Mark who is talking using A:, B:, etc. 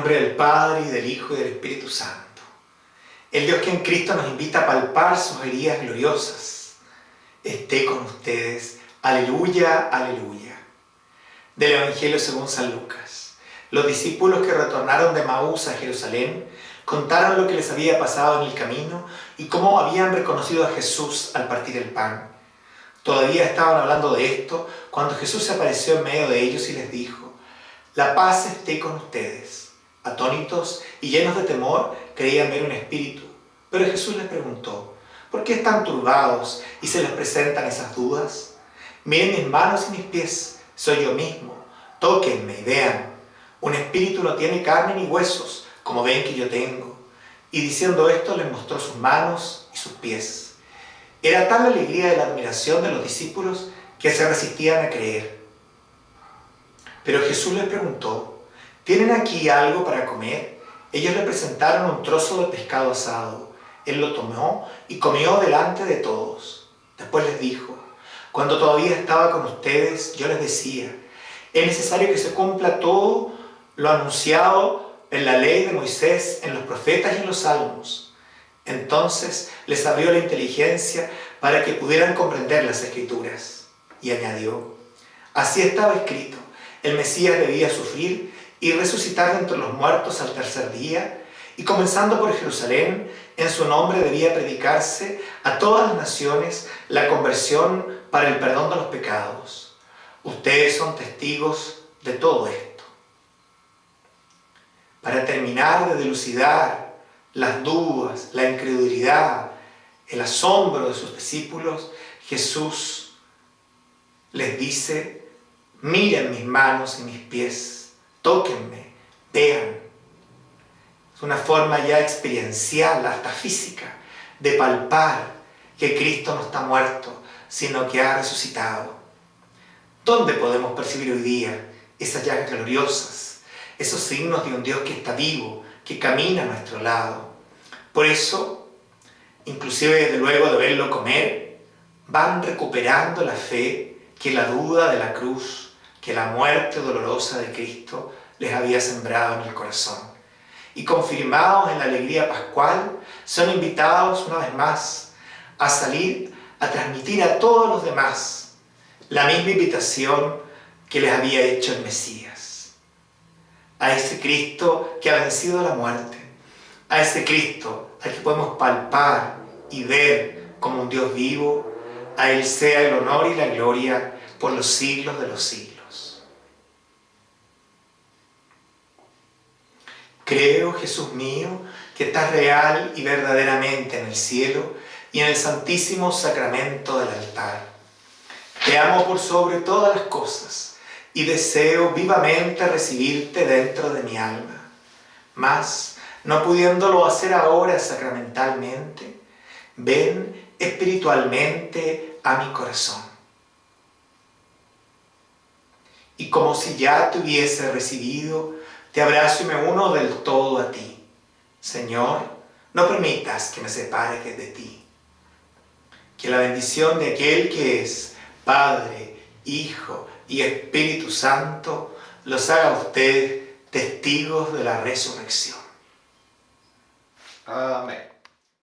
A: nombre del Padre, y del Hijo, y del Espíritu Santo. El Dios que en Cristo nos invita a palpar sus heridas gloriosas, esté con ustedes. Aleluya, aleluya. Del Evangelio según San Lucas. Los discípulos que retornaron de Maús a Jerusalén contaron lo que les había pasado en el camino y cómo habían reconocido a Jesús al partir el pan. Todavía estaban hablando de esto cuando Jesús se apareció en medio de ellos y les dijo, la paz esté con ustedes. Atónitos y llenos de temor, creían ver un espíritu. Pero Jesús les preguntó, ¿por qué están turbados y se les presentan esas dudas? Miren mis manos y mis pies, soy yo mismo. Tóquenme y vean. Un espíritu no tiene carne ni huesos, como ven que yo tengo. Y diciendo esto les mostró sus manos y sus pies. Era tal la alegría de la admiración de los discípulos que se resistían a creer. Pero Jesús les preguntó, ¿Tienen aquí algo para comer? Ellos le presentaron un trozo de pescado asado. Él lo tomó y comió delante de todos. Después les dijo, cuando todavía estaba con ustedes, yo les decía, es necesario que se cumpla todo lo anunciado en la ley de Moisés, en los profetas y en los salmos. Entonces les abrió la inteligencia para que pudieran comprender las escrituras. Y añadió, así estaba escrito, el Mesías debía sufrir y resucitar entre los muertos al tercer día, y comenzando por Jerusalén, en su nombre debía predicarse a todas las naciones la conversión para el perdón de los pecados. Ustedes son testigos de todo esto. Para terminar de dilucidar las dudas, la incredulidad, el asombro de sus discípulos, Jesús les dice, miren mis manos y mis pies tóquenme, vean. Es una forma ya experiencial, hasta física, de palpar que Cristo no está muerto, sino que ha resucitado. ¿Dónde podemos percibir hoy día esas llagas gloriosas, esos signos de un Dios que está vivo, que camina a nuestro lado? Por eso, inclusive desde luego de verlo comer, van recuperando la fe que la duda de la cruz que la muerte dolorosa de Cristo les había sembrado en el corazón. Y confirmados en la alegría pascual, son invitados una vez más a salir a transmitir a todos los demás la misma invitación que les había hecho el Mesías. A ese Cristo que ha vencido la muerte, a ese Cristo al que podemos palpar y ver como un Dios vivo, a Él sea el honor y la gloria por los siglos de los siglos. Creo, Jesús mío, que estás real y verdaderamente en el cielo y en el santísimo sacramento del altar. Te amo por sobre todas las cosas y deseo vivamente recibirte dentro de mi alma. Mas, no pudiéndolo hacer ahora sacramentalmente, ven espiritualmente a mi corazón. Y como si ya te hubiese recibido, te abrazo y me uno del todo a ti. Señor, no permitas que me separe de ti. Que la bendición de aquel que es Padre, Hijo y Espíritu Santo los haga a ustedes testigos de la resurrección.
B: Amén.